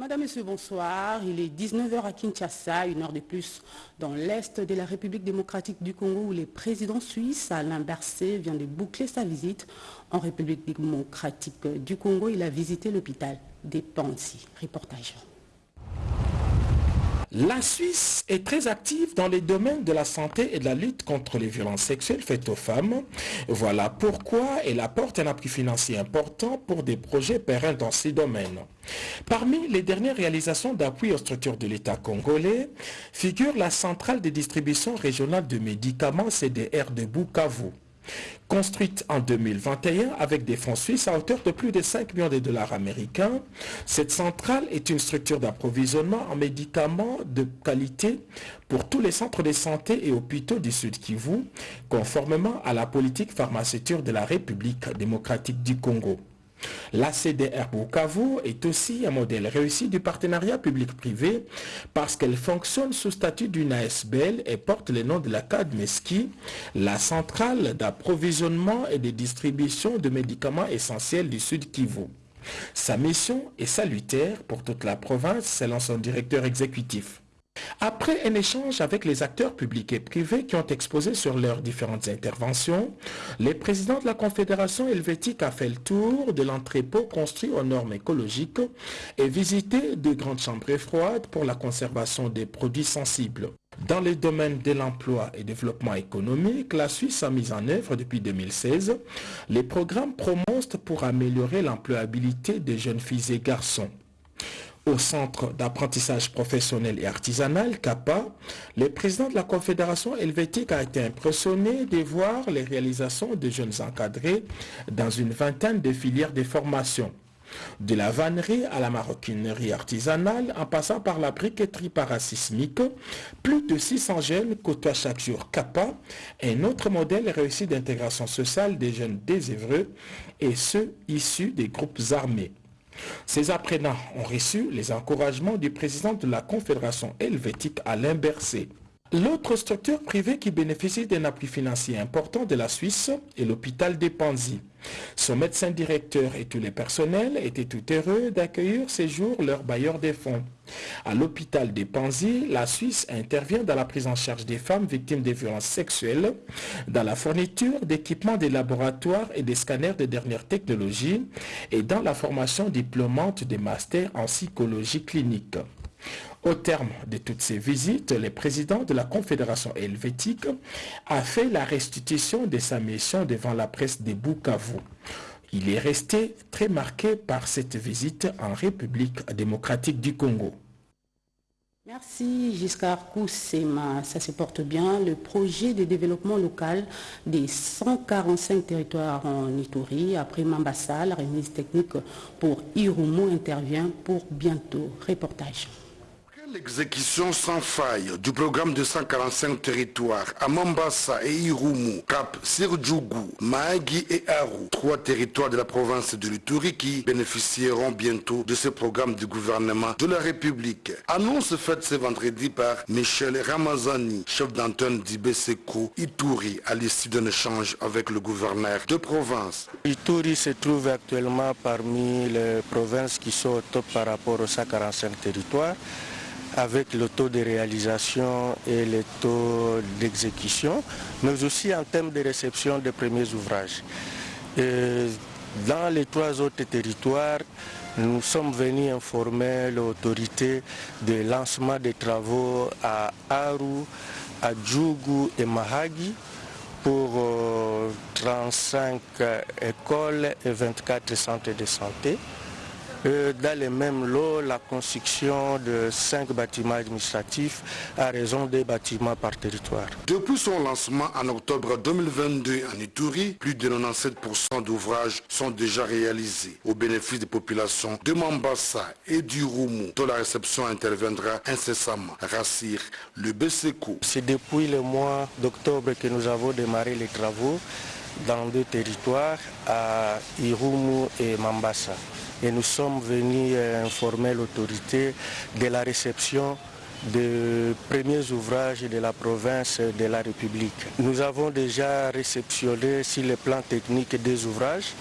Madame, Monsieur, bonsoir. Il est 19h à Kinshasa, une heure de plus dans l'Est de la République démocratique du Congo où le président suisse Alain Berset vient de boucler sa visite en République démocratique du Congo. Il a visité l'hôpital des Pansi. Reportage. La Suisse est très active dans les domaines de la santé et de la lutte contre les violences sexuelles faites aux femmes. Voilà pourquoi elle apporte un appui financier important pour des projets pérennes dans ces domaines. Parmi les dernières réalisations d'appui aux structures de l'État congolais figure la centrale de distribution régionale de médicaments CDR de Bukavu. Construite en 2021 avec des fonds suisses à hauteur de plus de 5 millions de dollars américains, cette centrale est une structure d'approvisionnement en médicaments de qualité pour tous les centres de santé et hôpitaux du Sud Kivu, conformément à la politique pharmaceutique de la République démocratique du Congo. La CDR Bukavu est aussi un modèle réussi du partenariat public-privé parce qu'elle fonctionne sous statut d'une ASBL et porte le nom de la CADMESKI, la centrale d'approvisionnement et de distribution de médicaments essentiels du Sud Kivu. Sa mission est salutaire pour toute la province selon son directeur exécutif. Après un échange avec les acteurs publics et privés qui ont exposé sur leurs différentes interventions, le président de la Confédération helvétique a fait le tour de l'entrepôt construit aux normes écologiques et visité de grandes chambres froides pour la conservation des produits sensibles. Dans les domaines de l'emploi et développement économique, la Suisse a mis en œuvre depuis 2016 les programmes Promost pour améliorer l'employabilité des jeunes filles et garçons. Au Centre d'apprentissage professionnel et artisanal, CAPA, le président de la Confédération helvétique a été impressionné de voir les réalisations de jeunes encadrés dans une vingtaine de filières de formation. De la vannerie à la maroquinerie artisanale, en passant par la briqueterie parasismique, plus de 600 jeunes côtoient chaque jour CAPA, un autre modèle réussi d'intégration sociale des jeunes désœuvreux et ceux issus des groupes armés. Ces apprenants ont reçu les encouragements du président de la Confédération helvétique Alain Berset. L'autre structure privée qui bénéficie d'un appui financier important de la Suisse est l'hôpital des Panzi. Son médecin directeur et tous les personnels étaient tout heureux d'accueillir ces jours leurs bailleurs des fonds. À l'hôpital des Panzi, la Suisse intervient dans la prise en charge des femmes victimes de violences sexuelles, dans la fourniture d'équipements des laboratoires et des scanners de dernière technologie et dans la formation diplômante des masters en psychologie clinique. Au terme de toutes ces visites, le président de la Confédération helvétique a fait la restitution de sa mission devant la presse de Bukavu. Il est resté très marqué par cette visite en République démocratique du Congo. Merci Giscard Koussema, ça se porte bien. Le projet de développement local des 145 territoires en Ituri, après Mambassa, la remise technique pour Irumu intervient pour bientôt. Reportage. L'exécution sans faille du programme de 145 territoires à Mombasa et Irumu, Cap, Sirjugu, Mahagi et Aru, trois territoires de la province de l'Ituri qui bénéficieront bientôt de ce programme du gouvernement de la République. Annonce faite ce vendredi par Michel Ramazani, chef d'antenne d'Ibeseko Ituri, à l'issue d'un échange avec le gouverneur de province. Ituri se trouve actuellement parmi les provinces qui sont au top par rapport aux 145 territoires avec le taux de réalisation et le taux d'exécution, mais aussi en termes de réception des premiers ouvrages. dans les trois autres territoires, nous sommes venus informer l'autorité de lancement des travaux à Aru, à Djougou et Mahagi pour 35 écoles et 24 centres de santé dans les mêmes lots la construction de cinq bâtiments administratifs à raison des bâtiments par territoire. Depuis son lancement en octobre 2022 en Ituri, plus de 97% d'ouvrages sont déjà réalisés au bénéfice des populations de Mambassa et du Roumou, dont la réception interviendra incessamment. Rassir le BSECO. C'est depuis le mois d'octobre que nous avons démarré les travaux dans deux territoires, à Irumu et Mambassa et nous sommes venus informer l'autorité de la réception des premiers ouvrages de la province de la République. Nous avons déjà réceptionné sur le plan technique des ouvrages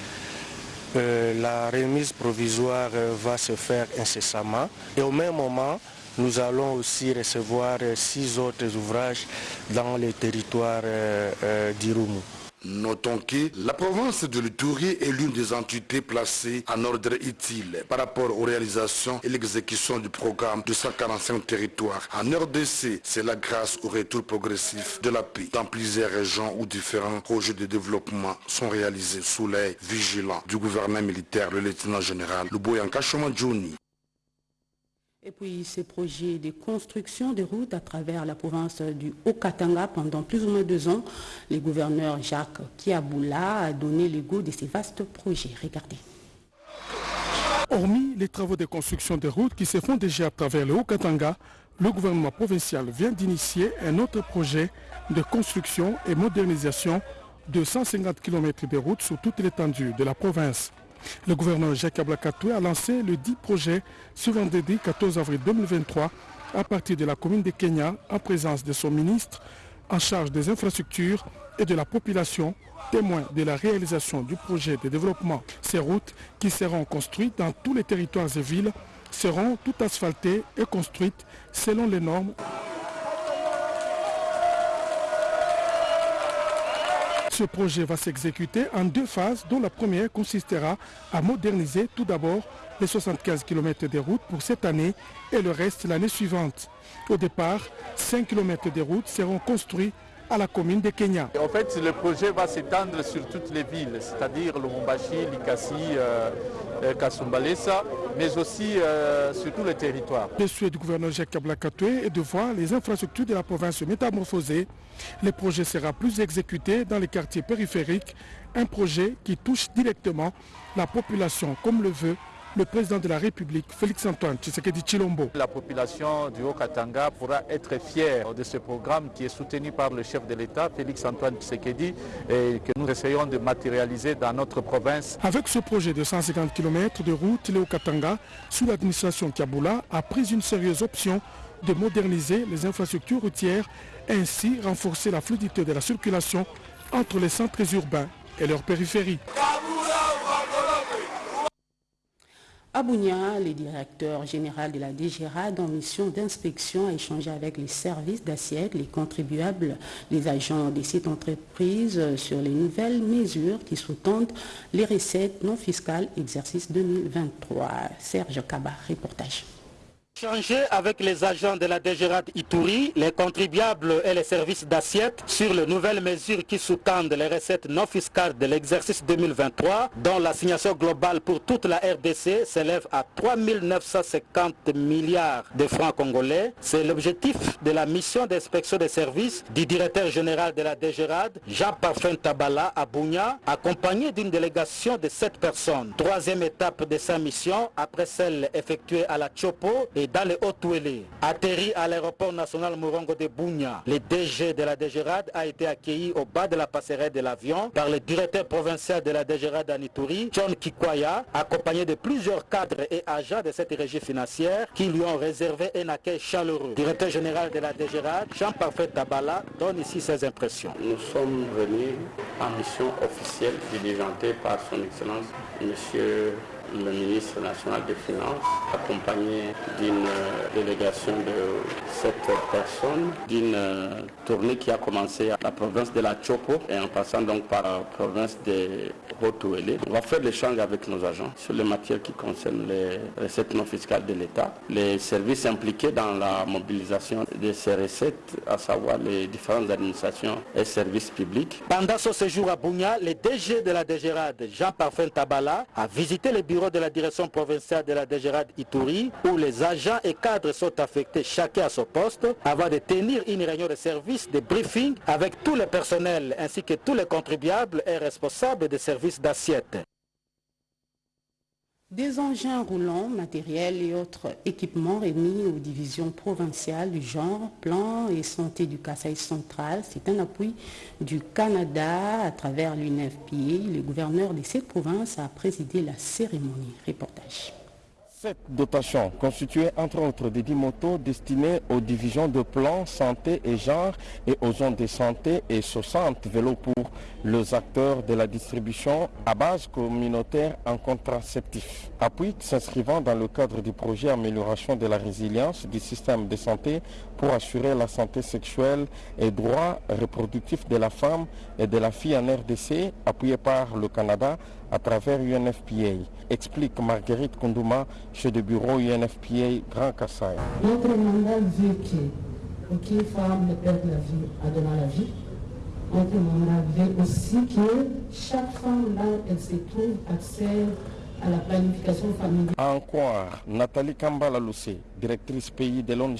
la remise provisoire va se faire incessamment et au même moment, nous allons aussi recevoir six autres ouvrages dans les territoires d'Irumu. Notons que la province de l'Itourie est l'une des entités placées en ordre utile par rapport aux réalisations et l'exécution du programme de 145 territoires. En RDC, c'est la grâce au retour progressif de la paix dans plusieurs régions où différents projets de développement sont réalisés sous l'œil vigilant du gouvernement militaire, le lieutenant général Luboyanka Jouni. Et puis ces projets de construction de routes à travers la province du Haut-Katanga pendant plus ou moins deux ans, le gouverneur Jacques Kiaboula a donné le goût de ces vastes projets. Regardez. Hormis les travaux de construction de routes qui se font déjà à travers le Haut-Katanga, le gouvernement provincial vient d'initier un autre projet de construction et modernisation de 150 km de routes sur toute l'étendue de la province. Le gouverneur Jacques Ablakatoué a lancé le 10 projet ce vendredi 14 avril 2023 à partir de la commune de Kenya en présence de son ministre en charge des infrastructures et de la population, témoin de la réalisation du projet de développement. Ces routes qui seront construites dans tous les territoires et villes seront toutes asphaltées et construites selon les normes Ce projet va s'exécuter en deux phases dont la première consistera à moderniser tout d'abord les 75 km de routes pour cette année et le reste l'année suivante. Au départ, 5 km de routes seront construits à la commune de Kenya. En fait, le projet va s'étendre sur toutes les villes, c'est-à-dire Lubumbashi, Likasi, euh, euh, Kasumbalesa, mais aussi euh, sur tous les territoires. Le souhait du gouverneur Jacques Kablakatoué est de voir les infrastructures de la province se métamorphoser. Le projet sera plus exécuté dans les quartiers périphériques, un projet qui touche directement la population comme le veut le président de la République, Félix-Antoine Tshisekedi Chilombo. La population du Haut-Katanga pourra être fière de ce programme qui est soutenu par le chef de l'État, Félix-Antoine Tshisekedi, et que nous essayons de matérialiser dans notre province. Avec ce projet de 150 km de route, le Haut-Katanga, sous l'administration Kaboula, a pris une sérieuse option de moderniser les infrastructures routières ainsi renforcer la fluidité de la circulation entre les centres urbains et leurs périphéries. Abounia, le directeur général de la DGRAD en mission d'inspection, a échangé avec les services d'assiette, les contribuables, les agents des sites entreprises sur les nouvelles mesures qui sous-tendent les recettes non fiscales exercice 2023. Serge Kaba, reportage. Changer avec les agents de la DGRAD Ituri, les contribuables et les services d'assiette sur les nouvelles mesures qui sous-tendent les recettes non fiscales de l'exercice 2023, dont l'assignation globale pour toute la RDC s'élève à 3 950 milliards de francs congolais. C'est l'objectif de la mission d'inspection des services du directeur général de la DGRAD, Jean-Parfum Tabala à Bounia, accompagné d'une délégation de 7 personnes. Troisième étape de sa mission, après celle effectuée à la Chopo et dans les Hautes-Ouélé. Atterri à l'aéroport national Morongo de Bounia, le DG de la DGRAD a été accueilli au bas de la passerelle de l'avion par le directeur provincial de la DGRAD Anituri, John Kikwaya, accompagné de plusieurs cadres et agents de cette régie financière qui lui ont réservé un accueil chaleureux. Directeur général de la DGRAD, Jean-Parfait Tabala, donne ici ses impressions. Nous sommes venus en mission officielle diligentée par son Excellence, Monsieur le ministre national des Finances, accompagné d'une délégation de sept personnes, d'une tournée qui a commencé à la province de la Chopo et en passant donc par la province de Haute-Ouélé. On va faire l'échange avec nos agents sur les matières qui concernent les recettes non fiscales de l'État, les services impliqués dans la mobilisation de ces recettes, à savoir les différentes administrations et services publics. Pendant ce séjour à Bounia, le DG de la DGRAD, Jean-Parfum Tabala, a visité le bureau de la direction provinciale de la DGRAD Ituri, où les agents et cadres sont affectés chacun à son poste, avant de tenir une réunion de service, de briefing avec tous les personnels ainsi que tous les contribuables et responsables des services d'assiette. Des engins roulants, matériels et autres équipements remis aux divisions provinciales du genre, plan et santé du Kasaï central. C'est un appui du Canada à travers l'UNFPA. Le gouverneur de cette province a présidé la cérémonie. Reportage. Cette dotation constituée entre autres de 10 motos destinées aux divisions de plans santé et genre et aux zones de santé et 60 vélos pour les acteurs de la distribution à base communautaire en contraceptif. Appui s'inscrivant dans le cadre du projet Amélioration de la résilience du système de santé pour assurer la santé sexuelle et droits reproductifs de la femme et de la fille en RDC, appuyé par le Canada à travers UNFPA, explique Marguerite Kondouma, chef de bureau UNFPA Grand Kassai. Notre mandat veut que aucune femme ne perde la vie en donnant la vie. Notre mandat veut aussi que chaque femme, là elle se trouve, accès à la planification familiale. Encore, Nathalie Kambala Loussé, directrice pays de l'ONG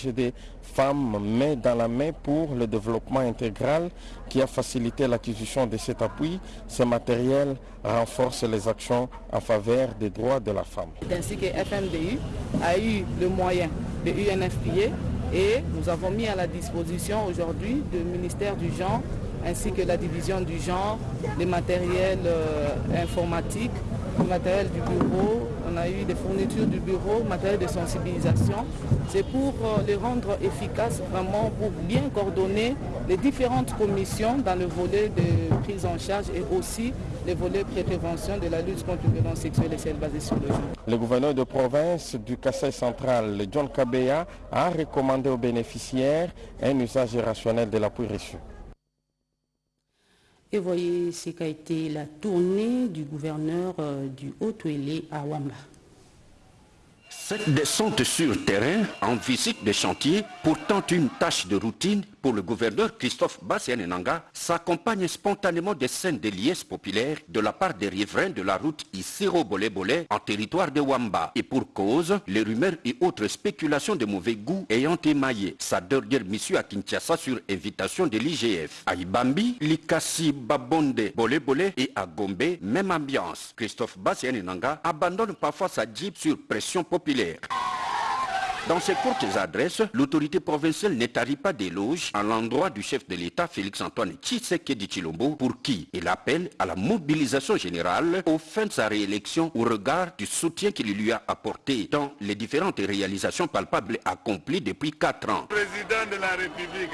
Femmes main dans la main pour le développement intégral qui a facilité l'acquisition de cet appui. Ce matériel renforce les actions en faveur des droits de la femme. Ainsi que FMDU a eu le moyen de UNFPA et nous avons mis à la disposition aujourd'hui du ministère du genre ainsi que la division du genre, les matériels euh, informatiques le matériel du bureau, on a eu des fournitures du bureau, matériel de sensibilisation. C'est pour euh, les rendre efficaces, vraiment pour bien coordonner les différentes commissions dans le volet de prise en charge et aussi les volets prévention de la lutte contre les violences sexuelles et celles basées sur le genre. Le gouverneur de province du Kassai central, John Kabeya, a recommandé aux bénéficiaires un usage rationnel de l'appui reçu. Et voyez ce qu'a été la tournée du gouverneur euh, du Haut-Ouélé à Wamba. Cette descente sur terrain en visite des chantiers, pourtant une tâche de routine pour le gouverneur Christophe Bassianenanga, s'accompagne spontanément des scènes de liesse populaires de la part des riverains de la route Isiro Bolé Bolé en territoire de Wamba. Et pour cause, les rumeurs et autres spéculations de mauvais goût ayant émaillé sa dernière mission à Kinshasa sur invitation de l'IGF. À Ibambi, Likasi Babonde Bolé Bolé et à même ambiance. Christophe Bassianenanga abandonne parfois sa jeep sur pression populaire. Dans ses courtes adresses, l'autorité provinciale n'étarit pas d'éloges à l'endroit du chef de l'État Félix-Antoine Tshisekedi Chilombo pour qui il appelle à la mobilisation générale au fin de sa réélection au regard du soutien qu'il lui a apporté dans les différentes réalisations palpables accomplies depuis 4 ans. Président de la République,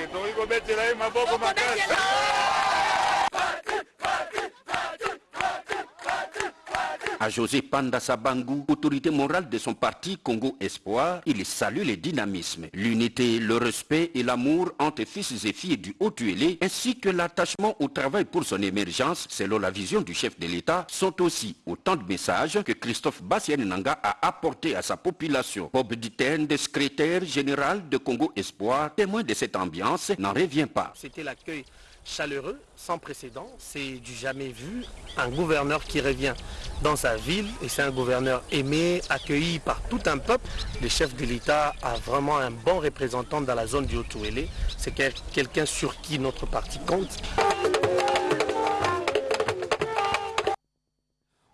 À José Panda Sabangu, autorité morale de son parti Congo Espoir, il salue le dynamisme, l'unité, le respect et l'amour entre fils et filles du Haut-Tuélé, ainsi que l'attachement au travail pour son émergence, selon la vision du chef de l'État, sont aussi autant de messages que Christophe Bassianenanga a apporté à sa population. Bob Ditten, secrétaire général de Congo Espoir, témoin de cette ambiance, n'en revient pas. C'était l'accueil chaleureux, sans précédent, c'est du jamais vu, un gouverneur qui revient dans sa ville et c'est un gouverneur aimé, accueilli par tout un peuple. Le chef de l'État a vraiment un bon représentant dans la zone du Haut-Ouélé, c'est quelqu'un sur qui notre parti compte.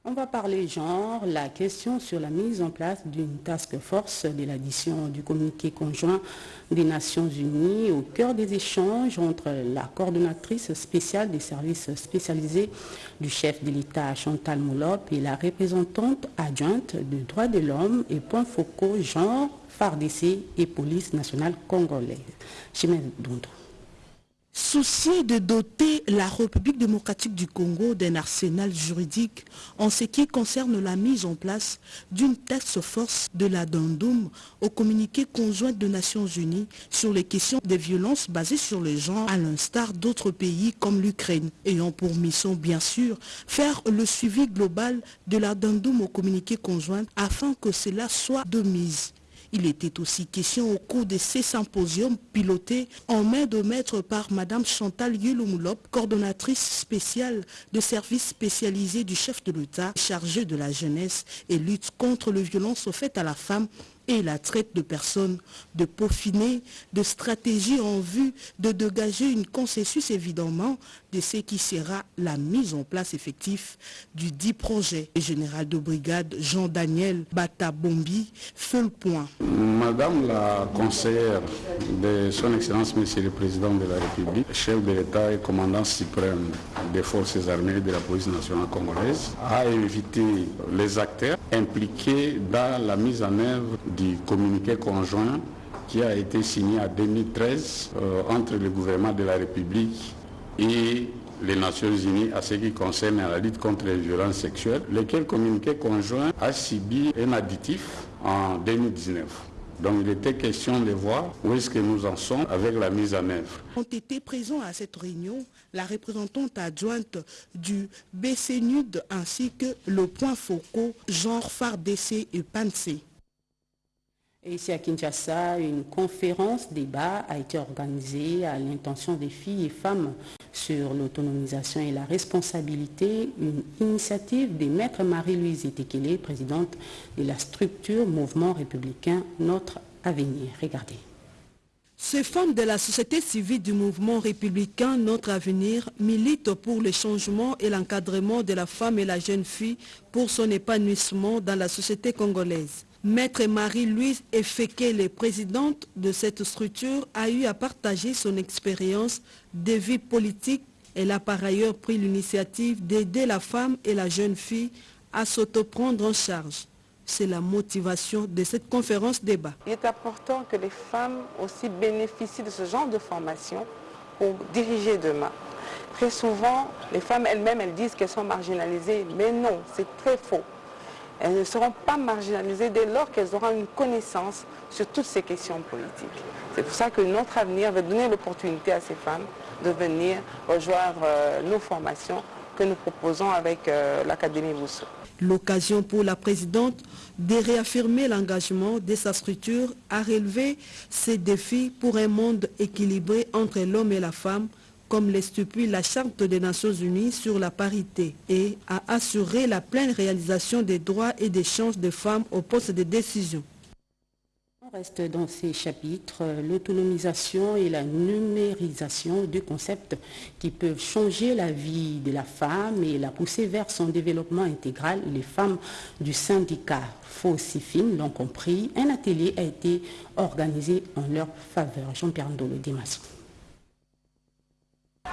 On va parler genre, la question sur la mise en place d'une task force de l'addition du communiqué conjoint des Nations Unies au cœur des échanges entre la coordonnatrice spéciale des services spécialisés du chef de l'État Chantal Moulop et la représentante adjointe de droits de l'homme et points focaux genre, FARDC et police nationale congolaise. Souci de doter la République démocratique du Congo d'un arsenal juridique en ce qui concerne la mise en place d'une task force de la Dandoum au communiqué conjoint des Nations Unies sur les questions des violences basées sur le genre à l'instar d'autres pays comme l'Ukraine, ayant pour mission bien sûr faire le suivi global de la Dandoum au communiqué conjoint afin que cela soit de mise. Il était aussi question au cours de ces symposiums pilotés en main de maître par Mme Chantal Yulumulop, coordonnatrice spéciale de services spécialisés du chef de l'État chargé de la jeunesse et lutte contre les violences faites à la femme et la traite de personnes, de peaufiner de stratégies en vue de dégager une consensus évidemment de ce qui sera la mise en place effective du dit projet. Le général de brigade Jean-Daniel Batabombi fait le point. Madame la conseillère de son Excellence Monsieur le Président de la République, chef de l'État et commandant suprême des forces armées de la police nationale congolaise, a invité les acteurs impliqués dans la mise en œuvre du communiqué conjoint qui a été signé en 2013 euh, entre le gouvernement de la République et les Nations Unies à ce qui concerne la lutte contre les violences sexuelles, lequel communiqué conjoint a subi un additif en 2019. Donc il était question de voir où est-ce que nous en sommes avec la mise en œuvre. Ont été présents à cette réunion la représentante adjointe du BCNUD ainsi que le point Foucault, genre FARDC et PANC. Ici à Kinshasa, une conférence débat a été organisée à l'intention des filles et femmes sur l'autonomisation et la responsabilité, une initiative des maîtres Marie-Louise Etekele, présidente de la structure Mouvement républicain Notre Avenir. Regardez. Ces femmes de la société civile du mouvement républicain Notre Avenir militent pour le changement et l'encadrement de la femme et la jeune fille pour son épanouissement dans la société congolaise. Maître Marie-Louise Efekele, présidente de cette structure, a eu à partager son expérience de vie politique. Elle a par ailleurs pris l'initiative d'aider la femme et la jeune fille à s'autoprendre en charge. C'est la motivation de cette conférence débat. Il est important que les femmes aussi bénéficient de ce genre de formation pour diriger demain. Très souvent, les femmes elles-mêmes, elles disent qu'elles sont marginalisées, mais non, c'est très faux elles ne seront pas marginalisées dès lors qu'elles auront une connaissance sur toutes ces questions politiques. C'est pour ça que notre avenir va donner l'opportunité à ces femmes de venir rejoindre euh, nos formations que nous proposons avec euh, l'Académie Rousseau. L'occasion pour la présidente de réaffirmer l'engagement de sa structure à relever ces défis pour un monde équilibré entre l'homme et la femme comme l'estipule la Charte des Nations Unies sur la parité et à assurer la pleine réalisation des droits et des chances des femmes au poste de décision. On reste dans ces chapitres, l'autonomisation et la numérisation, deux concepts qui peuvent changer la vie de la femme et la pousser vers son développement intégral. Les femmes du syndicat Faucifine l'ont compris. Un atelier a été organisé en leur faveur. Jean-Pierre Ndolo Dimas.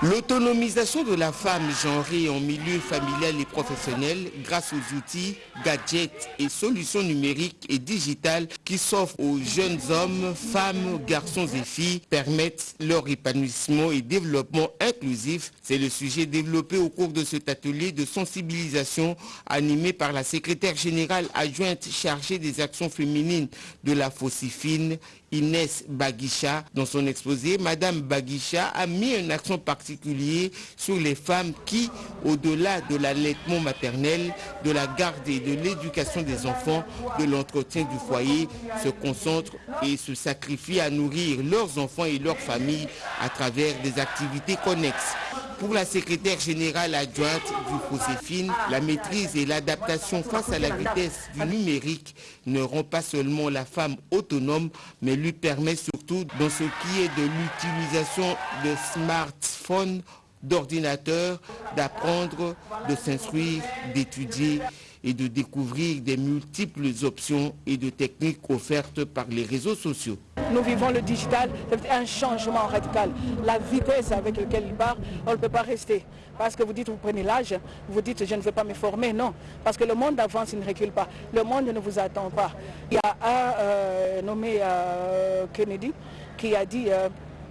L'autonomisation de la femme genrée en milieu familial et professionnel grâce aux outils, gadgets et solutions numériques et digitales qui s'offrent aux jeunes hommes, femmes, garçons et filles permettent leur épanouissement et développement inclusif. C'est le sujet développé au cours de cet atelier de sensibilisation animé par la secrétaire générale adjointe chargée des actions féminines de la Fossifine, Inès Baguicha. Dans son exposé, Madame Baguicha a mis un accent particulier sur les femmes qui, au-delà de l'allaitement maternel, de la garde et de l'éducation des enfants, de l'entretien du foyer, se concentrent et se sacrifient à nourrir leurs enfants et leurs familles à travers des activités connexes. Pour la secrétaire générale adjointe du FOSEFIN, la maîtrise et l'adaptation face à la vitesse du numérique ne rend pas seulement la femme autonome, mais lui permet surtout dans ce qui est de l'utilisation de smartphones, d'ordinateurs, d'apprendre, de s'instruire, d'étudier et de découvrir des multiples options et de techniques offertes par les réseaux sociaux. Nous vivons le digital, c'est un changement radical. La vitesse avec laquelle il part, on ne peut pas rester. Parce que vous dites, vous prenez l'âge, vous dites, je ne veux pas me former. Non, parce que le monde avance, il ne recule pas. Le monde ne vous attend pas. Il y a un euh, nommé euh, Kennedy qui a dit, euh,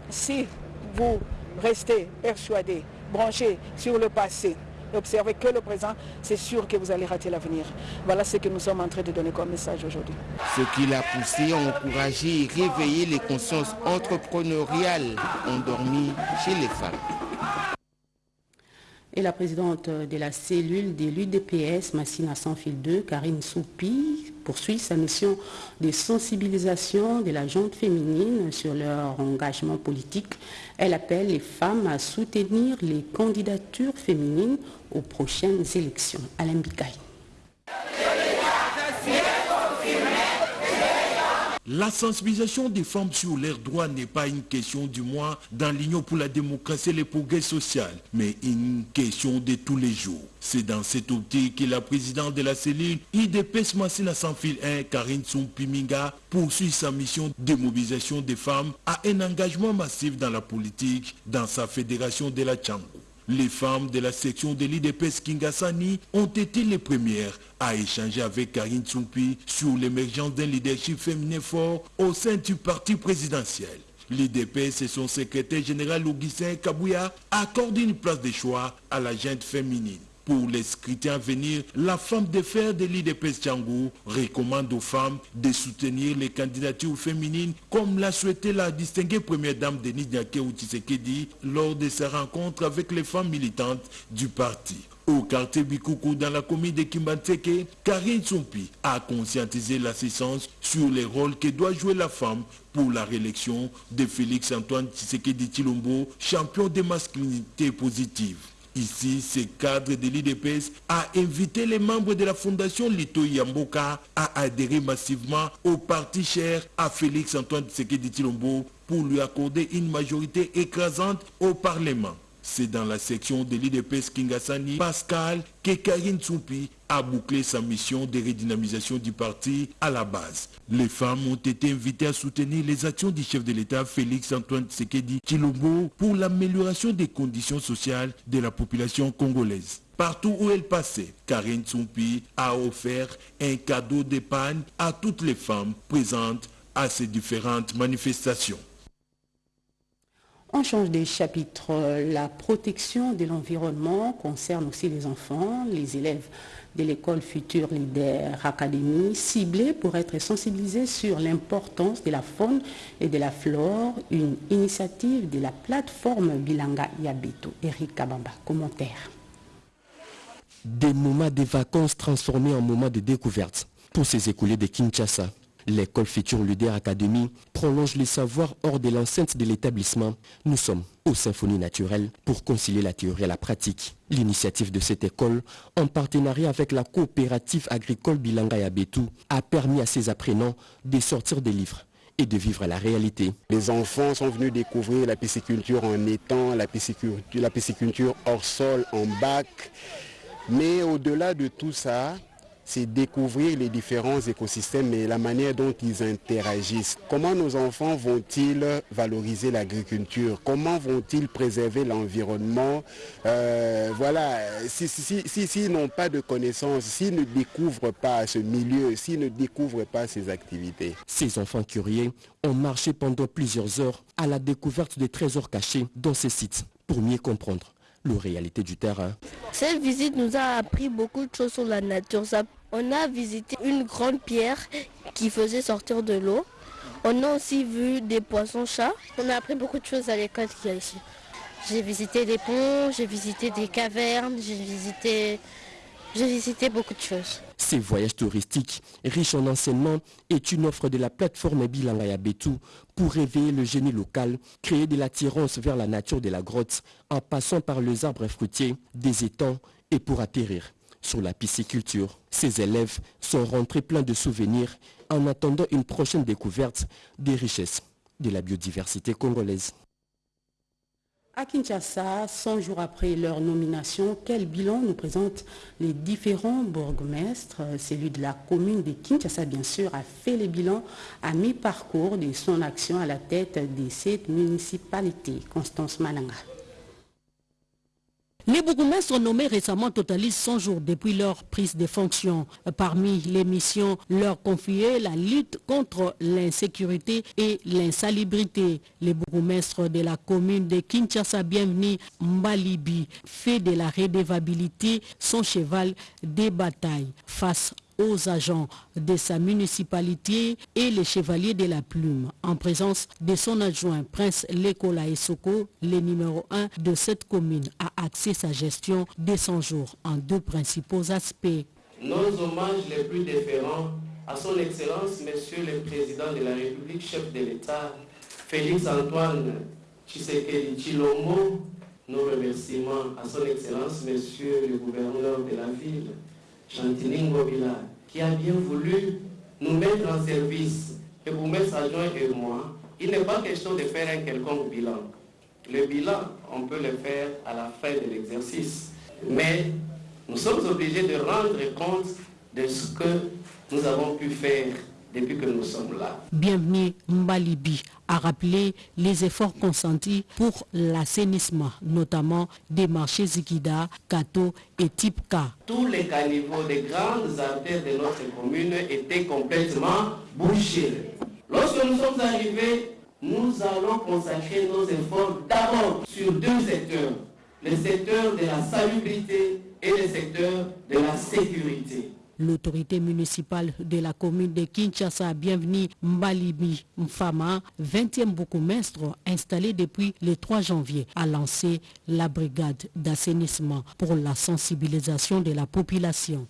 si vous restez persuadé, branché sur le passé, observez que le présent, c'est sûr que vous allez rater l'avenir. Voilà ce que nous sommes en train de donner comme message aujourd'hui. Ce qui l'a poussé à encourager et réveiller les consciences entrepreneuriales endormies chez les femmes. Et la présidente de la cellule de l'UDPS, Massina Sanfil 2, Karine Soupi, poursuit sa mission de sensibilisation de la gente féminine sur leur engagement politique. Elle appelle les femmes à soutenir les candidatures féminines aux prochaines élections. Alain Bikaï. La sensibilisation des femmes sur leurs droits n'est pas une question du moins dans l'Union pour la démocratie et le progrès social, mais une question de tous les jours. C'est dans cette optique que la présidente de la cellule IDPS Massina sans fil 1, Karine Tsumpiminga, poursuit sa mission de mobilisation des femmes à un engagement massif dans la politique dans sa fédération de la Tchango. Les femmes de la section de l'IDPS Kingasani ont été les premières à échanger avec Karine Tsumpi sur l'émergence d'un leadership féminin fort au sein du parti présidentiel. L'IDPS et son secrétaire général Augustin Kabouya accordent une place de choix à la gente féminine. Pour les scrutins à venir, la femme de fer de l'IDPS Tchangou recommande aux femmes de soutenir les candidatures féminines comme l'a souhaité la distinguée première dame Denis Diaké Tshisekedi lors de sa rencontre avec les femmes militantes du parti. Au quartier Bikoukou dans la commune de Kimbanseke, Karine Tsumpi a conscientisé l'assistance sur les rôles que doit jouer la femme pour la réélection de Félix Antoine Tshisekedi Chilombo, champion de masculinité positive. Ici, ce cadre de l'IDPS a invité les membres de la fondation Lito Yamboka à adhérer massivement au parti cher à Félix Antoine Tshisekedi Chilombo pour lui accorder une majorité écrasante au Parlement. C'est dans la section de l'IDPS Kingasani, Pascal, que Karine Tsoupi a bouclé sa mission de redynamisation du parti à la base. Les femmes ont été invitées à soutenir les actions du chef de l'État Félix Antoine Tshisekedi Chilombo pour l'amélioration des conditions sociales de la population congolaise. Partout où elle passait, Karine Tsoupi a offert un cadeau d'épargne à toutes les femmes présentes à ces différentes manifestations. On change des chapitres. La protection de l'environnement concerne aussi les enfants, les élèves de l'école Futur Leader Academy, ciblés pour être sensibilisés sur l'importance de la faune et de la flore, une initiative de la plateforme Bilanga Yabeto. Eric Kabamba, commentaire. Des moments de vacances transformés en moments de découverte pour ces écoliers de Kinshasa. L'école Futur Leader Academy prolonge les savoirs hors de l'enceinte de l'établissement. Nous sommes aux symphonies naturelles pour concilier la théorie et la pratique. L'initiative de cette école, en partenariat avec la coopérative agricole Bilanga Yabetou, a permis à ses apprenants de sortir des livres et de vivre la réalité. Les enfants sont venus découvrir la pisciculture en étang, la pisciculture hors sol, en bac. Mais au-delà de tout ça, c'est découvrir les différents écosystèmes et la manière dont ils interagissent. Comment nos enfants vont-ils valoriser l'agriculture? Comment vont-ils préserver l'environnement? Euh, Voilà, s'ils si, si, si, n'ont pas de connaissances, s'ils ne découvrent pas ce milieu, s'ils ne découvrent pas ces activités. Ces enfants curieux ont marché pendant plusieurs heures à la découverte des trésors cachés dans ces sites pour mieux comprendre la réalité du terrain. Cette visite nous a appris beaucoup de choses sur la nature. On a visité une grande pierre qui faisait sortir de l'eau. On a aussi vu des poissons-chats. On a appris beaucoup de choses à l'école qu'il y a ici. J'ai visité des ponts, j'ai visité des cavernes, j'ai visité, beaucoup de choses. Ces voyages touristiques, riches en enseignements, est une offre de la plateforme Bilangaya Betou pour réveiller le génie local, créer de l'attirance vers la nature de la grotte en passant par les arbres fruitiers, des étangs et pour atterrir sur la pisciculture. Ces élèves sont rentrés pleins de souvenirs en attendant une prochaine découverte des richesses de la biodiversité congolaise. À Kinshasa, 100 jours après leur nomination, quel bilan nous présentent les différents bourgmestres? Celui de la commune de Kinshasa, bien sûr, a fait le bilan à mi-parcours de son action à la tête de cette municipalité. Constance Mananga. Les bourgmestres nommés récemment totalisent 100 jours depuis leur prise de fonction. Parmi les missions leur confiées, la lutte contre l'insécurité et l'insalubrité. Les bourgmestres de la commune de Kinshasa, bienvenue Mbalibi, fait de la redevabilité son cheval des batailles face aux agents de sa municipalité et les chevaliers de la plume, en présence de son adjoint Prince Lekola Esoko, le numéro 1 de cette commune, a axé sa gestion de 100 jours en deux principaux aspects. Nos hommages les plus déférents à son Excellence, Monsieur le Président de la République, chef de l'État, Félix Antoine Tshisekedi Chilombo, nos remerciements à son Excellence, Monsieur le Gouverneur de la ville, Chantilly Ngobila, qui a bien voulu nous mettre en service, et vous mettre adjoint et moi, il n'est pas question de faire un quelconque bilan. Le bilan, on peut le faire à la fin de l'exercice. Mais nous sommes obligés de rendre compte de ce que nous avons pu faire depuis que nous sommes là. Bienvenue Mbalibi a rappelé les efforts consentis pour l'assainissement, notamment des marchés Zikida, Kato et Tipka. Tous les caniveaux des grandes artères de notre commune étaient complètement bouchés. Lorsque nous sommes arrivés, nous allons consacrer nos efforts d'abord sur deux secteurs, le secteur de la salubrité et le secteur de la sécurité. L'autorité municipale de la commune de Kinshasa, bienvenue Mbalibi Mfama, 20e bourgmestre installé depuis le 3 janvier, a lancé la brigade d'assainissement pour la sensibilisation de la population.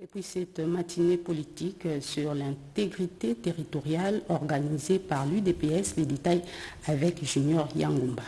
Et puis cette matinée politique sur l'intégrité territoriale organisée par l'UDPS, les détails avec Junior Yangumba.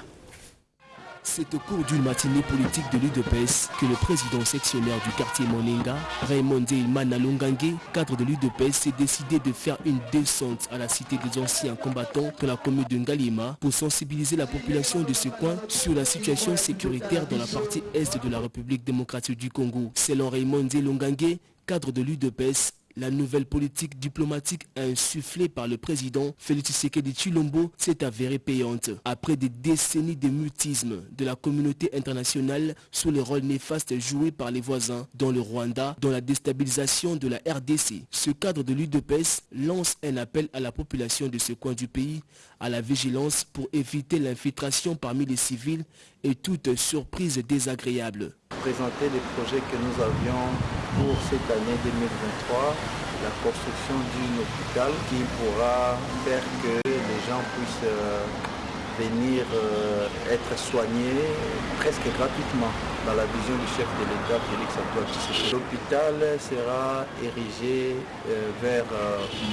C'est au cours d'une matinée politique de l'UDPS que le président sectionnaire du quartier Moninga, Raymond Ilmana Longangue, cadre de l'UDPS, s'est décidé de faire une descente à la cité des anciens combattants de la commune de Ngalima pour sensibiliser la population de ce coin sur la situation sécuritaire dans la partie est de la République démocratique du Congo. Selon Raymond Longangue, cadre de l'UDPS, la nouvelle politique diplomatique insufflée par le président Félix Tshisekedi Chilombo s'est avérée payante. Après des décennies de mutisme de la communauté internationale sous le rôle néfaste joué par les voisins dans le Rwanda, dans la déstabilisation de la RDC, ce cadre de l'UDPS lance un appel à la population de ce coin du pays à la vigilance pour éviter l'infiltration parmi les civils et toute surprise désagréable. Présenter les projets que nous avions pour cette année 2023, la construction d'un hôpital qui pourra faire que les gens puissent euh, venir euh, être soignés presque gratuitement dans la vision du chef de l'État, Félix Antoine. L'hôpital sera érigé euh, vers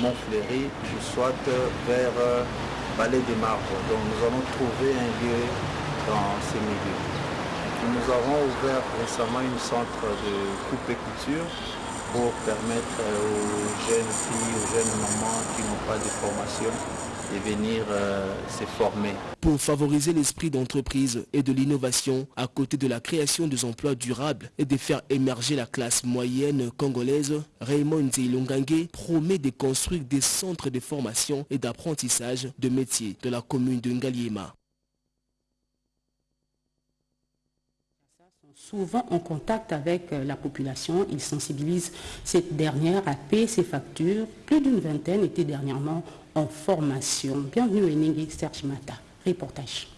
Montfleury, soit vers Palais des Marbres. Donc nous allons trouver un lieu dans ces milieux. Nous avons ouvert récemment une centre de coupe et couture pour permettre aux jeunes filles, aux jeunes mamans qui n'ont pas de formation de venir euh, se former. Pour favoriser l'esprit d'entreprise et de l'innovation à côté de la création des emplois durables et de faire émerger la classe moyenne congolaise, Raymond Zilongangue promet de construire des centres de formation et d'apprentissage de métiers de la commune de Ngaliema. Souvent en contact avec la population. Il sensibilise cette dernière à payer ses factures. Plus d'une vingtaine étaient dernièrement en formation. Bienvenue Eningui Serge Mata. Reportage.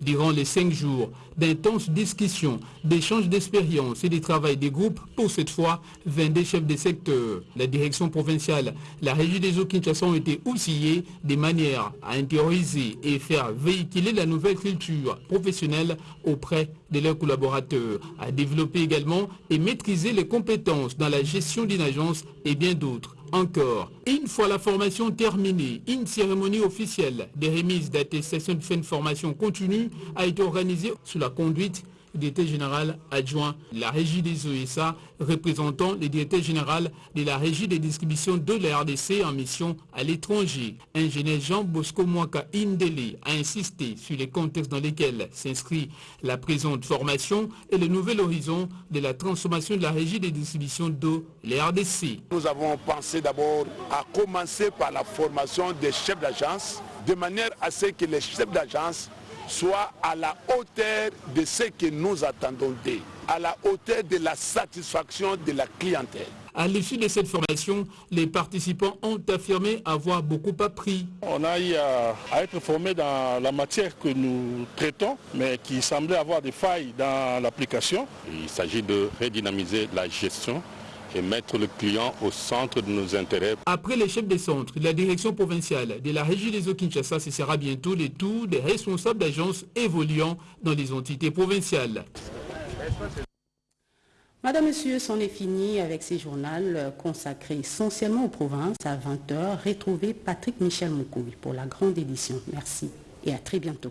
Durant les cinq jours d'intenses discussions, d'échanges d'expériences et de travail des groupes, pour cette fois, 22 chefs de secteur, la direction provinciale, la régie des eaux Kinshasa ont été outillés de manière à intérioriser et faire véhiculer la nouvelle culture professionnelle auprès de leurs collaborateurs, à développer également et maîtriser les compétences dans la gestion d'une agence et bien d'autres encore. Une fois la formation terminée, une cérémonie officielle des remises d'attestation de fin de formation continue a été organisée sous la conduite du directeur général adjoint de la régie des OSA, représentant le directeur général de la régie des distributions de la RDC en mission à l'étranger. Ingénieur Jean Bosco Mwaka Indele a insisté sur les contextes dans lesquels s'inscrit la présente formation et le nouvel horizon de la transformation de la régie des distributions d'eau, la RDC. Nous avons pensé d'abord à commencer par la formation des chefs d'agence, de manière à ce que les chefs d'agence soit à la hauteur de ce que nous attendons d'eux, à la hauteur de la satisfaction de la clientèle. À l'issue de cette formation, les participants ont affirmé avoir beaucoup appris. On a eu à, à, être formés dans la matière que nous traitons, mais qui semblait avoir des failles dans l'application. Il s'agit de redynamiser la gestion et mettre le client au centre de nos intérêts. Après les chefs des centres, la direction provinciale de la régie des eaux Kinshasa, ce sera bientôt les tours des responsables d'agences évoluant dans les entités provinciales. Madame, Monsieur, c'en est fini avec ces journaux consacrés essentiellement aux provinces. À 20h, retrouvez Patrick Michel Moukoui pour la grande édition. Merci et à très bientôt.